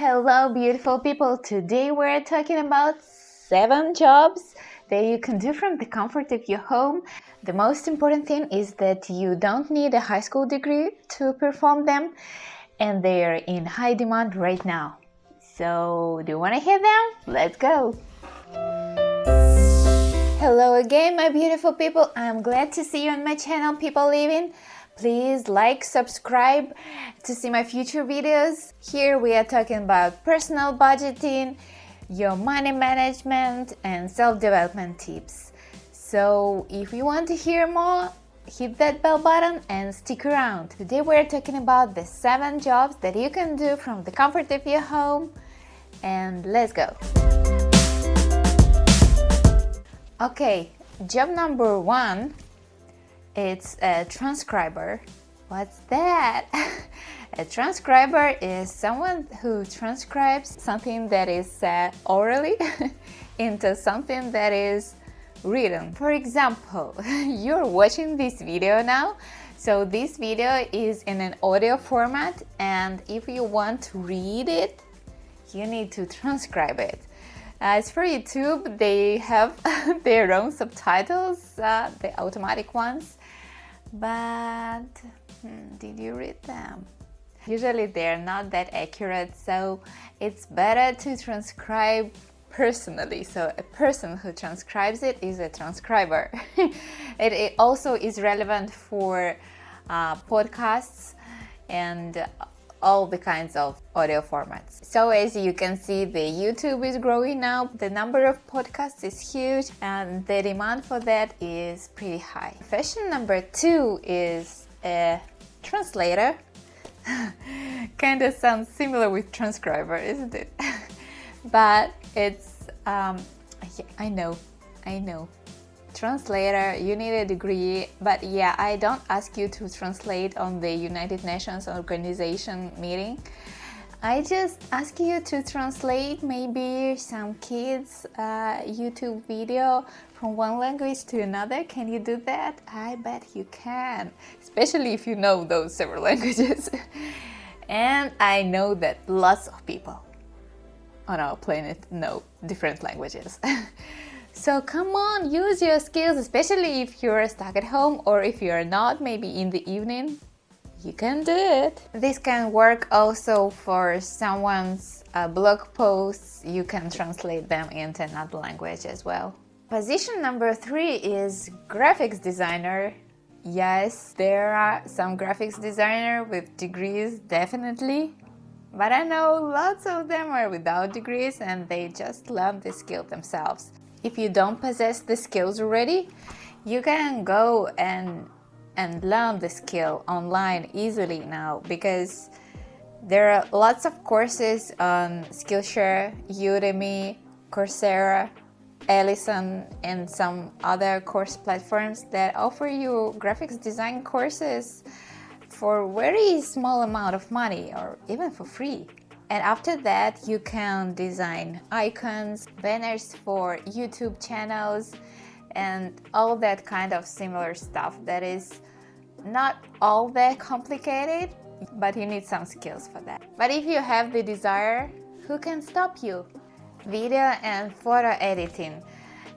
hello beautiful people. Today we're talking about seven jobs that you can do from the comfort of your home. The most important thing is that you don't need a high school degree to perform them and they're in high demand right now. So do you want to hear them? Let's go! Hello again my beautiful people. I'm glad to see you on my channel People Living. Please like, subscribe to see my future videos. Here we are talking about personal budgeting, your money management and self-development tips. So if you want to hear more, hit that bell button and stick around. Today we're talking about the 7 jobs that you can do from the comfort of your home and let's go! Okay, job number 1 it's a transcriber. What's that? a transcriber is someone who transcribes something that is said orally into something that is written. For example, you're watching this video now, so this video is in an audio format and if you want to read it, you need to transcribe it. As for YouTube, they have their own subtitles, uh, the automatic ones, but hmm, did you read them? Usually they're not that accurate, so it's better to transcribe personally. So a person who transcribes it is a transcriber. it, it, also is relevant for uh, podcasts and all the kinds of audio formats. So as you can see, the YouTube is growing now, the number of podcasts is huge and the demand for that is pretty high. Profession number two is a translator. kind of sounds similar with transcriber, isn't it? but it's, um, I know, I know, translator, you need a degree, but yeah, I don't ask you to translate on the United Nations Organization meeting. I just ask you to translate maybe some kids uh, YouTube video from one language to another. Can you do that? I bet you can, especially if you know those several languages. and I know that lots of people on our planet know different languages. So come on, use your skills, especially if you're stuck at home or if you're not, maybe in the evening. You can do it. This can work also for someone's uh, blog posts. You can translate them into another language as well. Position number three is graphics designer. Yes, there are some graphics designer with degrees, definitely. But I know lots of them are without degrees and they just learn the skill themselves if you don't possess the skills already, you can go and and learn the skill online easily now because there are lots of courses on Skillshare, Udemy, Coursera, Alison and some other course platforms that offer you graphics design courses for very small amount of money or even for free. And after that, you can design icons, banners for YouTube channels, and all that kind of similar stuff that is not all that complicated, but you need some skills for that. But if you have the desire, who can stop you? Video and photo editing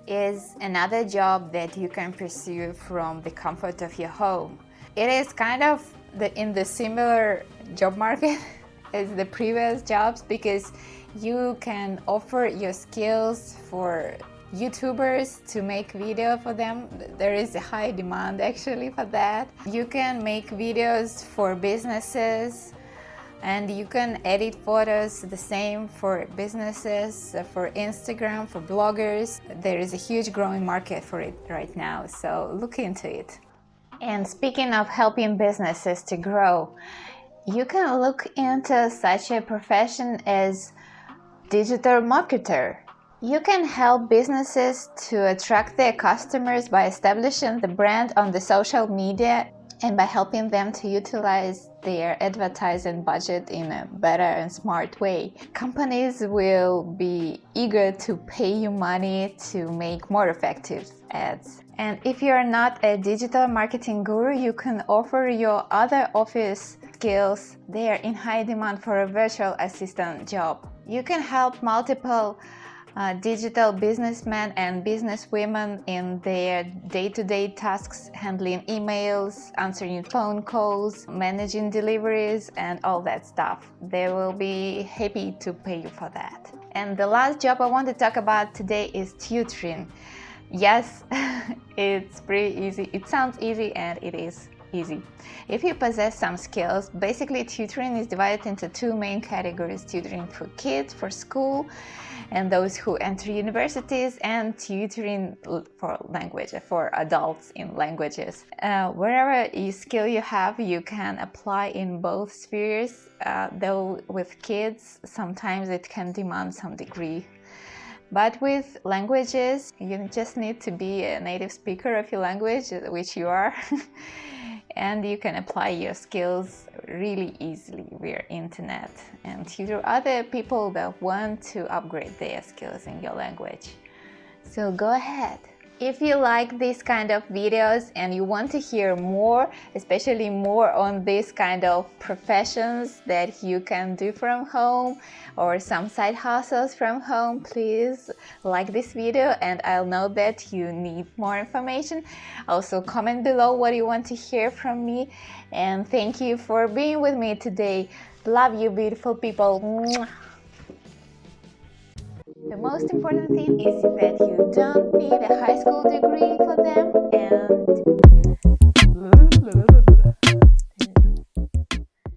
is another job that you can pursue from the comfort of your home. It is kind of the, in the similar job market as the previous jobs because you can offer your skills for YouTubers to make video for them. There is a high demand actually for that. You can make videos for businesses and you can edit photos the same for businesses, for Instagram, for bloggers. There is a huge growing market for it right now, so look into it. And speaking of helping businesses to grow, you can look into such a profession as digital marketer. You can help businesses to attract their customers by establishing the brand on the social media and by helping them to utilize their advertising budget in a better and smart way. Companies will be eager to pay you money to make more effective ads. And if you're not a digital marketing guru, you can offer your other office skills, they are in high demand for a virtual assistant job. You can help multiple uh, digital businessmen and businesswomen in their day-to-day -day tasks, handling emails, answering phone calls, managing deliveries and all that stuff. They will be happy to pay you for that. And the last job I want to talk about today is tutoring. Yes, it's pretty easy. It sounds easy and it is easy. If you possess some skills, basically tutoring is divided into two main categories, tutoring for kids, for school, and those who enter universities, and tutoring for language, for adults in languages. Uh, wherever you skill you have, you can apply in both spheres, uh, though with kids, sometimes it can demand some degree but with languages, you just need to be a native speaker of your language, which you are. and you can apply your skills really easily via internet and tutor other people that want to upgrade their skills in your language. So go ahead. If you like these kind of videos and you want to hear more, especially more on this kind of professions that you can do from home or some side hustles from home, please like this video and I'll know that you need more information. Also comment below what you want to hear from me and thank you for being with me today. Love you beautiful people. The most important thing is that you don't need a high school degree for them and